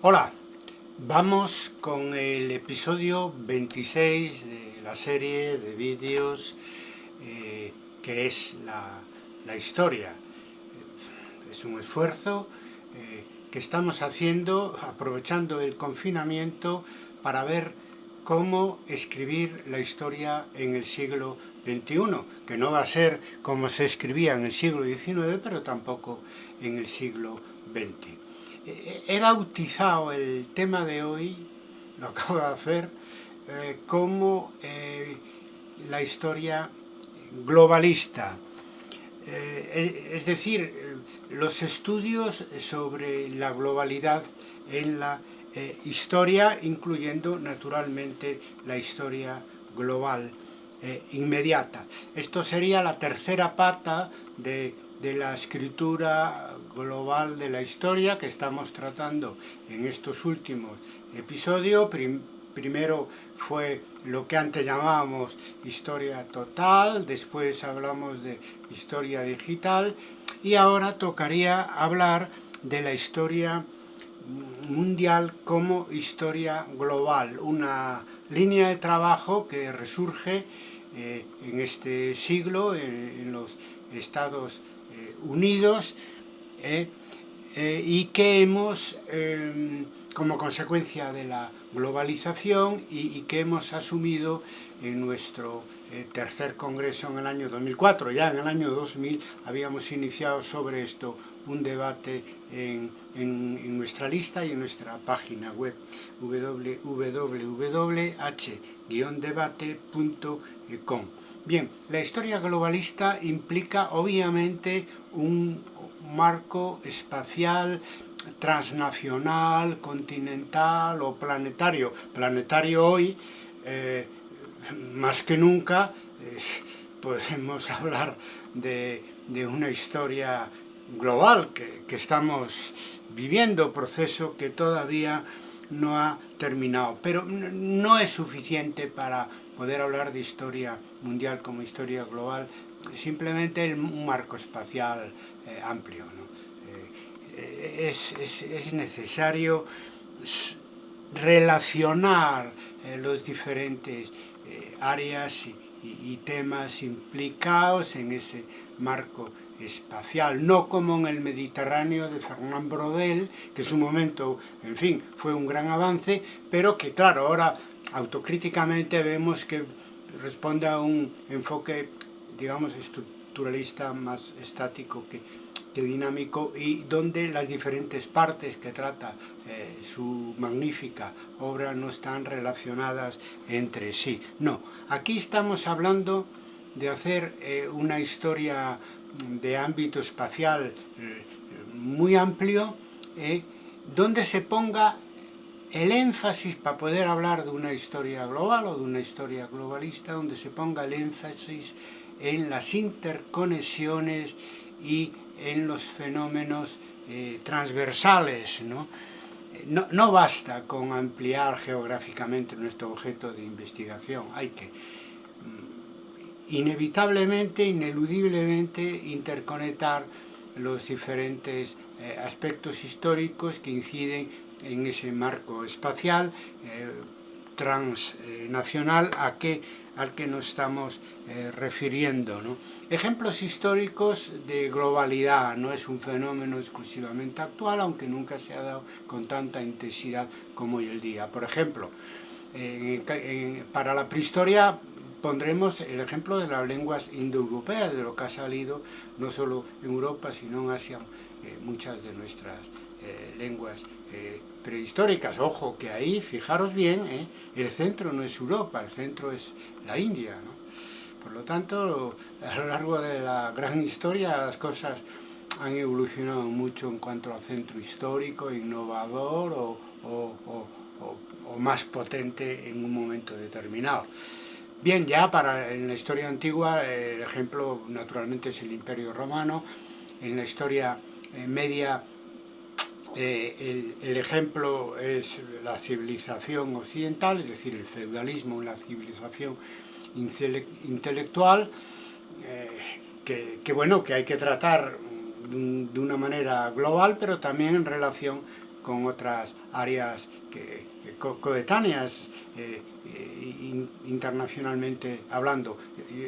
Hola, vamos con el episodio 26 de la serie de vídeos eh, que es la, historia. Es un esfuerzo eh, que estamos haciendo aprovechando el confinamiento para ver cómo escribir la historia en el siglo XXI, que no va a ser como se escribía en el siglo XIX, pero tampoco en el siglo XX he bautizado el tema de hoy, lo acabo de hacer, eh, como eh, la historia globalista. Eh, es decir, los estudios sobre la globalidad en la historia, incluyendo naturalmente la historia global inmediata. Esto sería la tercera pata de de la escritura global de la historia que estamos tratando en estos últimos episodios. primero fue lo que antes llamábamos historia total, después hablamos de historia digital y ahora tocaría hablar de la historia mundial como historia global, una línea de trabajo que resurge eh, en este siglo en, en los Estados eh, unidos eh, eh, y que hemos, em, como consecuencia de la globalización y, que hemos asumido en nuestro tercer congreso en el año 2004. Ya en el año 2000 habíamos iniciado sobre esto un debate en, en nuestra lista y en nuestra página web www.h-debate.com. Bien, la historia globalista implica obviamente un marco espacial transnacional, continental o planetario. Planetario hoy, eh, más que nunca, podemos hablar de, una historia global que, que estamos viviendo, proceso que todavía no ha terminado. Pero no es suficiente para poder hablar de historia mundial como historia global, simplemente en un marco espacial eh, amplio. Eh, es, es, es, necesario relacionar eh, los diferentes áreas y, temas implicados en ese marco espacial, no como en el Mediterráneo de Fernand Brodel, que en su momento, en fin, fue un gran avance, pero que claro, ahora autocríticamente vemos que responde a un enfoque, digamos, estructuralista más estático que, que dinámico y donde las diferentes partes que trata eh, su magnífica obra no están relacionadas entre sí. No, aquí estamos hablando de hacer eh, una historia de ámbito espacial eh, muy amplio, donde se ponga el énfasis para poder hablar de una historia global o de una historia globalista, donde se ponga el énfasis en las interconexiones y en los fenómenos eh, transversales. ¿no? No, no basta con ampliar geográficamente nuestro objeto de investigación, hay que inevitablemente, ineludiblemente interconectar los diferentes eh, aspectos históricos que inciden en ese marco espacial eh, transnacional a que, al que nos estamos eh, refiriendo. ¿no? Ejemplos históricos de globalidad, no es un fenómeno exclusivamente actual, aunque nunca se ha dado con tanta intensidad como hoy el día. Por ejemplo, para la prehistoria pondremos el ejemplo de las lenguas indoeuropeas, de lo que ha salido no solo en Europa, sino en Asia, eh, muchas de nuestras eh, lenguas eh, prehistóricas. Ojo, que ahí, fijaros bien, el centro no es Europa, el centro es la India. ¿no? Por lo tanto, a lo largo de la gran historia las cosas han evolucionado mucho en cuanto al centro histórico, innovador o, o más potente en un momento determinado. Bien, ya para en la historia antigua el ejemplo naturalmente es el Imperio Romano, en la historia eh, media eh, el, el, ejemplo es la civilización occidental, es decir, el feudalismo, la civilización intelectual, eh, que, bueno, que hay que tratar de una manera global, pero también en relación con otras áreas que, coetáneas eh, internacionalmente hablando.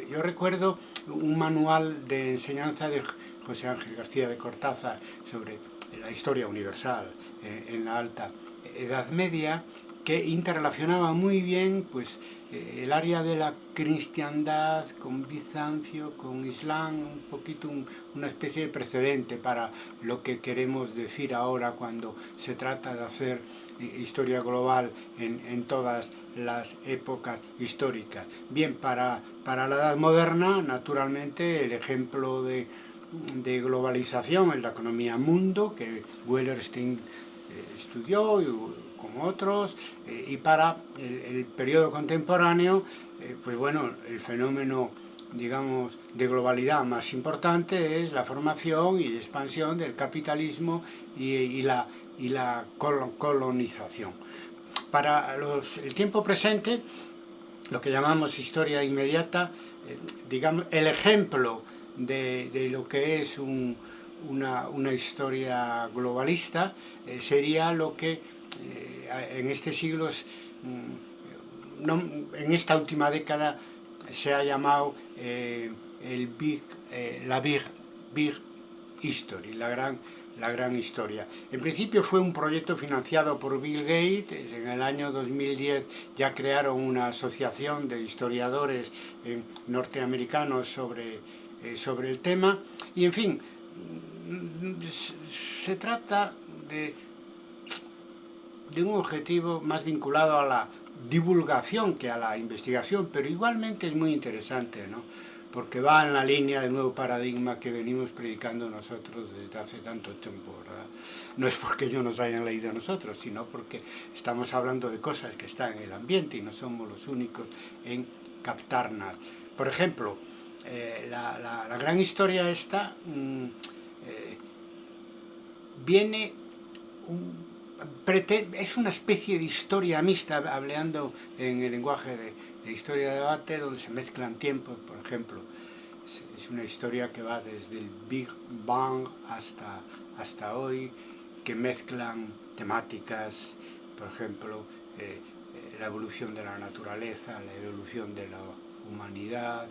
Yo, recuerdo un manual de enseñanza de José Ángel García de Cortázar sobre la historia universal eh, en la alta Edad Media que interrelacionaba muy bien pues, eh, el área de la cristiandad con Bizancio, con Islam, un poquito una especie de precedente para lo que queremos decir ahora cuando se trata de hacer eh, historia global en, todas las épocas históricas. Bien, para, para la Edad Moderna, naturalmente, el ejemplo de, de globalización es la economía mundo, que Wellerstein eh, estudió otros, eh, y para el, periodo contemporáneo, eh, pues bueno, el fenómeno digamos, de globalidad más importante es la formación y expansión del capitalismo y, la, y la colonización. Para los, el tiempo presente, lo que llamamos historia inmediata, eh, digamos, el ejemplo de, de lo que es un, una, una, historia globalista sería lo que en este siglo, mm, en esta última década, se ha llamado eh, el big, eh, la big, big History, la gran, la gran historia. En principio fue un proyecto financiado por Bill Gates, en el año 2010 ya crearon una asociación de historiadores norteamericanos sobre, sobre el tema, y en fin, mm, se trata de de un objetivo más vinculado a la divulgación que a la investigación, pero igualmente es muy interesante, ¿no? porque va en la línea del nuevo paradigma que venimos predicando nosotros desde hace tanto tiempo, ¿verdad? No es porque ellos nos hayan leído a nosotros, sino porque estamos hablando de cosas que están en el ambiente y no somos los únicos en captarlas. Por ejemplo, eh, la, gran historia esta mm, eh, viene un, es una especie de historia mixta, hablando en el lenguaje de, historia de debate, donde se mezclan tiempos, por ejemplo. Es, una historia que va desde el Big Bang hasta, hasta hoy, que mezclan temáticas, por ejemplo, eh, eh, la evolución de la naturaleza, la evolución de la humanidad,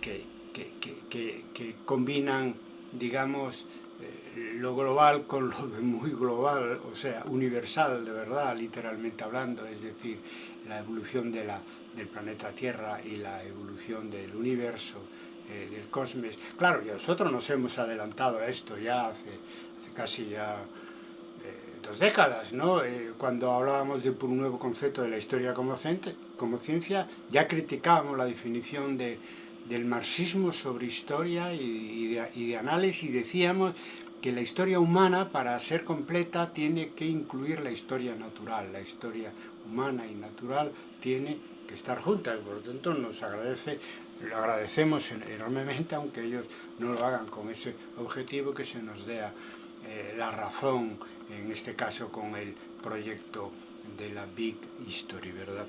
que, que combinan, digamos, lo global con lo de muy global, o sea, universal de verdad, literalmente hablando, es decir, la evolución del planeta Tierra y la evolución del universo, eh, del cosmos. Claro, nosotros nos hemos adelantado a esto ya hace, casi ya eh, dos décadas, ¿no? Eh, cuando hablábamos de un nuevo concepto de la historia como ciencia, ya criticábamos la definición de del marxismo sobre historia y, de, análisis y decíamos que la historia humana para ser completa tiene que incluir la historia natural, la historia humana y natural tiene que estar juntas, por lo tanto nos agradece, lo agradecemos enormemente aunque ellos no lo hagan con ese objetivo que se nos dé eh, la razón, en este caso con el proyecto de la Big History, ¿verdad?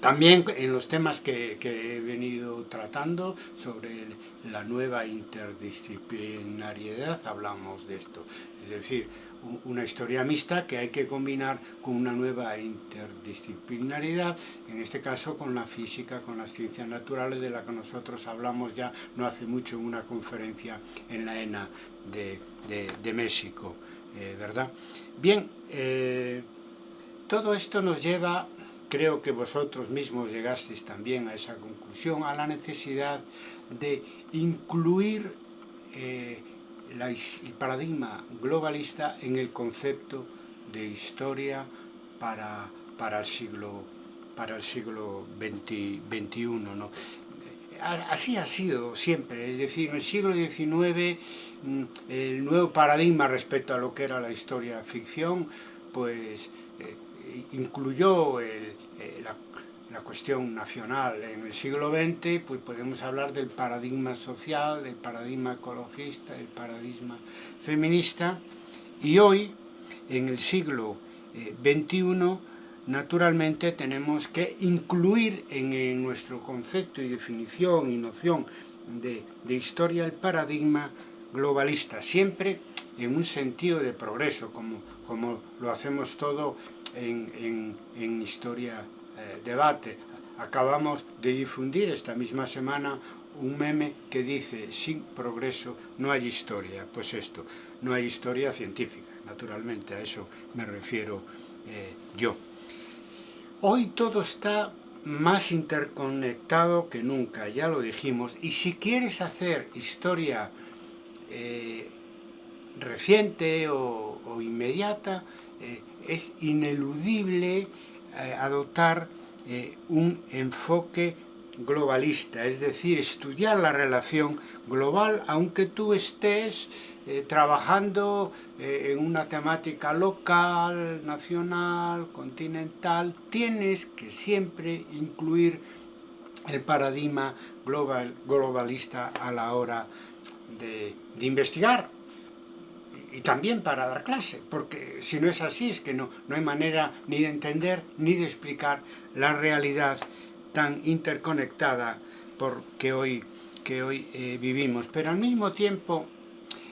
También en los temas que, he venido tratando sobre la nueva interdisciplinariedad hablamos de esto, es decir, una historia mixta que hay que combinar con una nueva interdisciplinariedad, en este caso con la física, con las ciencias naturales, de la que nosotros hablamos ya no hace mucho en una conferencia en la ENA de, México, eh, ¿verdad? Bien, eh, todo esto nos lleva creo que vosotros mismos llegasteis también a esa conclusión, a la necesidad de incluir eh, el paradigma globalista en el concepto de historia para, para el siglo para el siglo XXI. ¿no? Así ha sido siempre, es decir, en el siglo XIX mm, el nuevo paradigma respecto a lo que era la historia ficción, pues eh, incluyó eh, la, cuestión nacional. En el siglo XX pues podemos hablar del paradigma social, del paradigma ecologista, del paradigma feminista y hoy, en el siglo XXI, eh, naturalmente tenemos que incluir en, nuestro concepto y definición y noción de, de historia el paradigma globalista, siempre en un sentido de progreso, como, como lo hacemos todo en, Historia eh, Debate. Acabamos de difundir esta misma semana un meme que dice, sin progreso no hay historia. Pues esto, no hay historia científica, naturalmente, a eso me refiero eh, yo. Hoy todo está más interconectado que nunca, ya lo dijimos, y si quieres hacer historia eh, reciente o inmediata, eh, es ineludible eh, adoptar eh, un enfoque globalista, es decir, estudiar la relación global, aunque tú estés trabajando en una temática local, nacional, continental, tienes que siempre incluir el paradigma global, globalista a la hora de, de investigar y también para dar clase, porque si no es así es que no, no hay manera ni de entender ni de explicar la realidad tan interconectada por que hoy, que hoy eh, vivimos. Pero al mismo tiempo,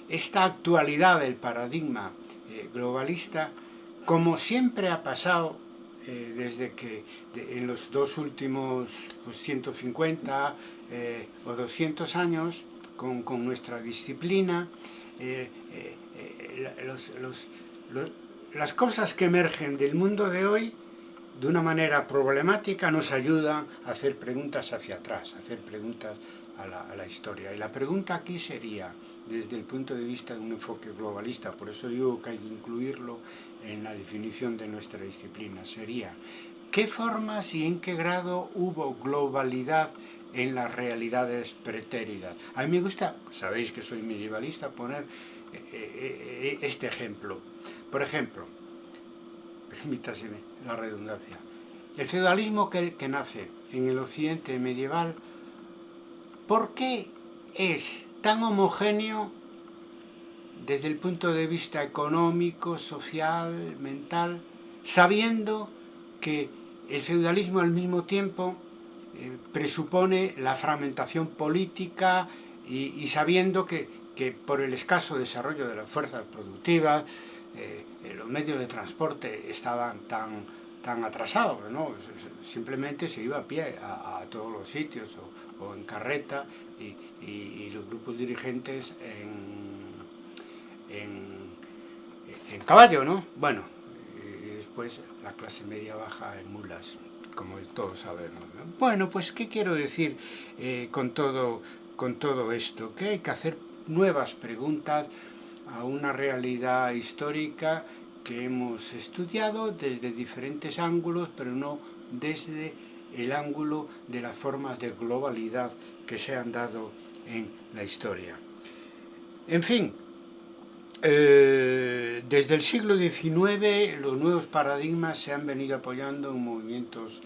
esta actualidad del paradigma eh, globalista, como siempre ha pasado eh, desde que en los dos últimos pues, 150 eh, o 200 años, con, con nuestra disciplina, eh, eh, los, las cosas que emergen del mundo de hoy de una manera problemática nos ayuda a hacer preguntas hacia atrás, a hacer preguntas a la, a la, historia. Y la pregunta aquí sería, desde el punto de vista de un enfoque globalista, por eso digo que hay que incluirlo en la definición de nuestra disciplina, sería, ¿qué formas y en qué grado hubo globalidad en las realidades pretéridas? A mí me gusta, sabéis que soy medievalista, poner eh, eh, eh este ejemplo. Por ejemplo, permítaseme la redundancia. El feudalismo que, que nace en el occidente medieval, ¿por qué es tan homogéneo desde el punto de vista económico, social, mental, sabiendo que el feudalismo al mismo tiempo eh, presupone la fragmentación política y, sabiendo que, que, por el escaso desarrollo de las fuerzas productivas, eh, los medios de transporte estaban tan, tan atrasados, ¿no? simplemente se iba a pie a, todos los sitios o, en carreta y, los grupos dirigentes en, en, en caballo, ¿no? Bueno, y después la clase media baja en mulas, como todos sabemos. ¿no? Bueno, pues ¿qué quiero decir eh, con, todo, con todo esto? Que hay que hacer nuevas preguntas a una realidad histórica que hemos estudiado desde diferentes ángulos, pero no desde el ángulo de las formas de globalidad que se han dado en la historia. En fin, eh, desde el siglo XIX los nuevos paradigmas se han venido apoyando en movimientos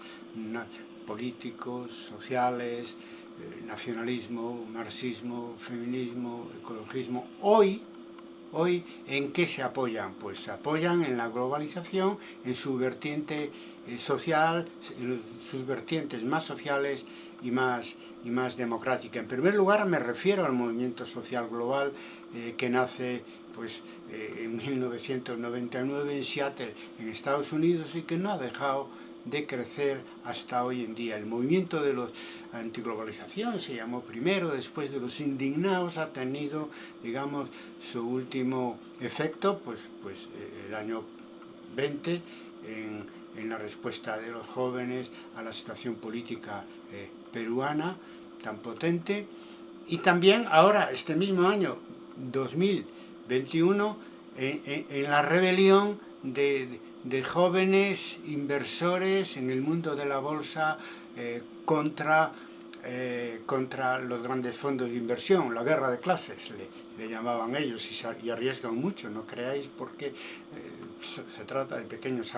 políticos, sociales, eh, nacionalismo, marxismo, feminismo, ecologismo. Hoy Hoy, ¿en qué se apoyan? Pues se apoyan en la globalización, en su vertiente social, en sus vertientes más sociales y más, y más democrática. En primer lugar, me refiero al movimiento social global eh, que nace pues, eh, en 1999 en Seattle, en Estados Unidos, y que no ha dejado de crecer hasta hoy en día. El movimiento de los antiglobalización se llamó primero, después de los indignados ha tenido, digamos, su último efecto, pues, pues eh, el año 20, en, en, la respuesta de los jóvenes a la situación política eh, peruana tan potente, y también ahora, este mismo año, 2021, en, en, en la rebelión de, de jóvenes inversores en el mundo de la bolsa eh, contra, eh, contra los grandes fondos de inversión, la guerra de clases le, llamaban ellos y, arriesgan mucho, no creáis porque eh, se trata de pequeños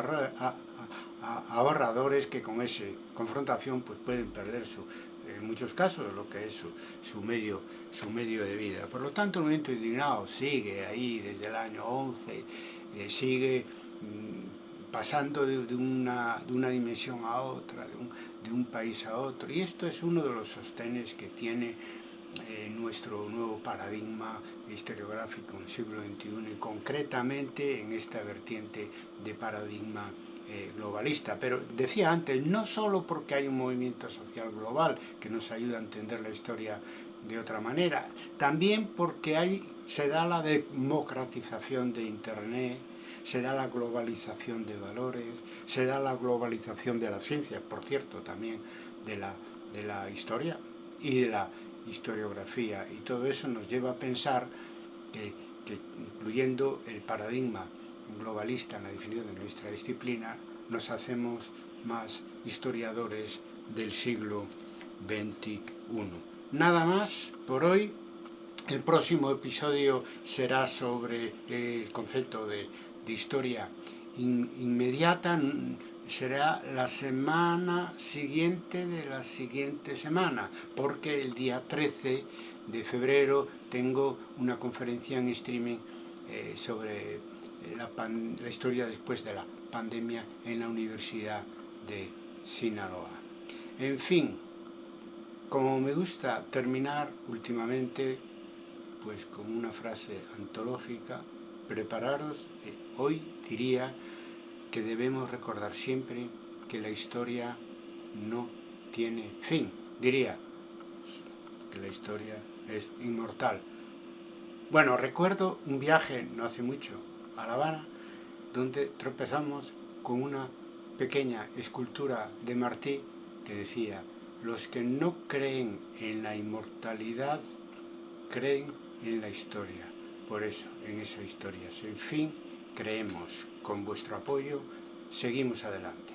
ahorradores que con esa confrontación pues pueden perder su, en muchos casos lo que es su, su, medio, su medio de vida. Por lo tanto el movimiento indignado sigue ahí desde el año 11, eh, sigue mm, pasando de, de, una, de, una, dimensión a otra, de un, de un, país a otro. Y esto es uno de los sostenes que tiene eh, nuestro nuevo paradigma historiográfico en el siglo XXI y concretamente en esta vertiente de paradigma eh, globalista. Pero decía antes, no solo porque hay un movimiento social global que nos ayuda a entender la historia de otra manera, también porque hay, se da la democratización de Internet, se da la globalización de valores, se da la globalización de la ciencia, por cierto, también de la, de la historia y de la historiografía. Y todo eso nos lleva a pensar que incluyendo el paradigma globalista en la definición de nuestra disciplina, nos hacemos más historiadores del siglo XXI. Nada más por hoy. El próximo episodio será sobre el concepto de, historia in, inmediata, será la semana siguiente de la siguiente semana, porque el día 13 de febrero tengo una conferencia en streaming eh, sobre la, pan, historia después de la pandemia en la Universidad de Sinaloa. En fin, como me gusta terminar últimamente pues con una frase antológica, prepararos, eh, hoy diría que debemos recordar siempre que la historia no tiene fin. Diría que la historia es inmortal. Bueno, recuerdo un viaje no hace mucho a La Habana, donde tropezamos con una pequeña escultura de Martí que decía los que no creen en la inmortalidad creen en la historia. Por eso, en esa historia sin fin, creemos con vuestro apoyo, seguimos adelante.